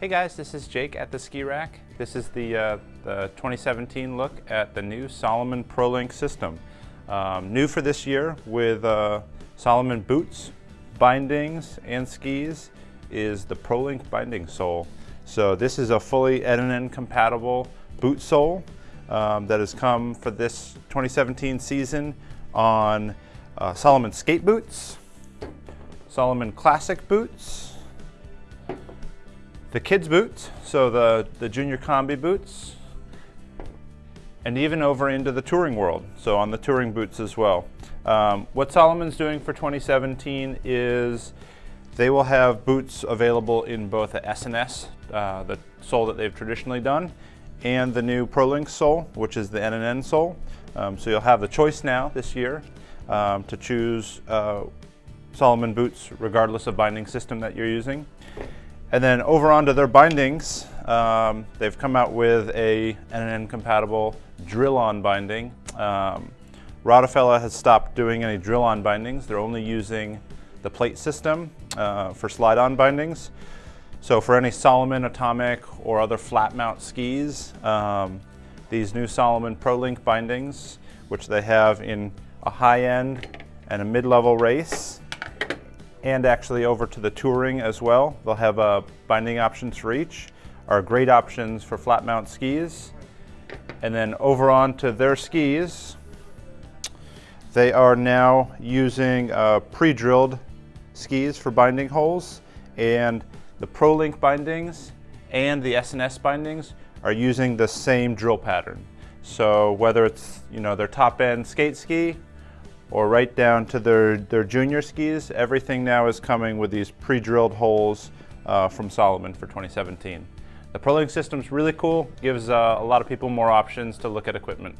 Hey guys, this is Jake at the Ski Rack. This is the, uh, the 2017 look at the new Salomon ProLink system. Um, new for this year with uh, Salomon boots, bindings, and skis is the ProLink binding sole. So this is a fully NNN compatible boot sole um, that has come for this 2017 season on uh, Salomon skate boots, Salomon classic boots, the kids boots, so the, the junior combi boots, and even over into the touring world, so on the touring boots as well. Um, what Salomon's doing for 2017 is they will have boots available in both the SNS, uh, the sole that they've traditionally done, and the new ProLink sole, which is the NNN sole. Um, so you'll have the choice now this year um, to choose uh, Salomon boots regardless of binding system that you're using. And then over onto their bindings, um, they've come out with a NNN compatible drill-on binding. Um, has stopped doing any drill-on bindings. They're only using the plate system uh, for slide-on bindings. So for any Salomon Atomic or other flat mount skis, um, these new Salomon ProLink bindings, which they have in a high-end and a mid-level race, and actually over to the touring as well. They'll have uh, binding options for each, are great options for flat mount skis. And then over on to their skis, they are now using uh, pre-drilled skis for binding holes and the ProLink bindings and the SNS bindings are using the same drill pattern. So whether it's you know their top end skate ski or right down to their, their junior skis. Everything now is coming with these pre-drilled holes uh, from Salomon for 2017. The ProLink system is really cool, gives uh, a lot of people more options to look at equipment.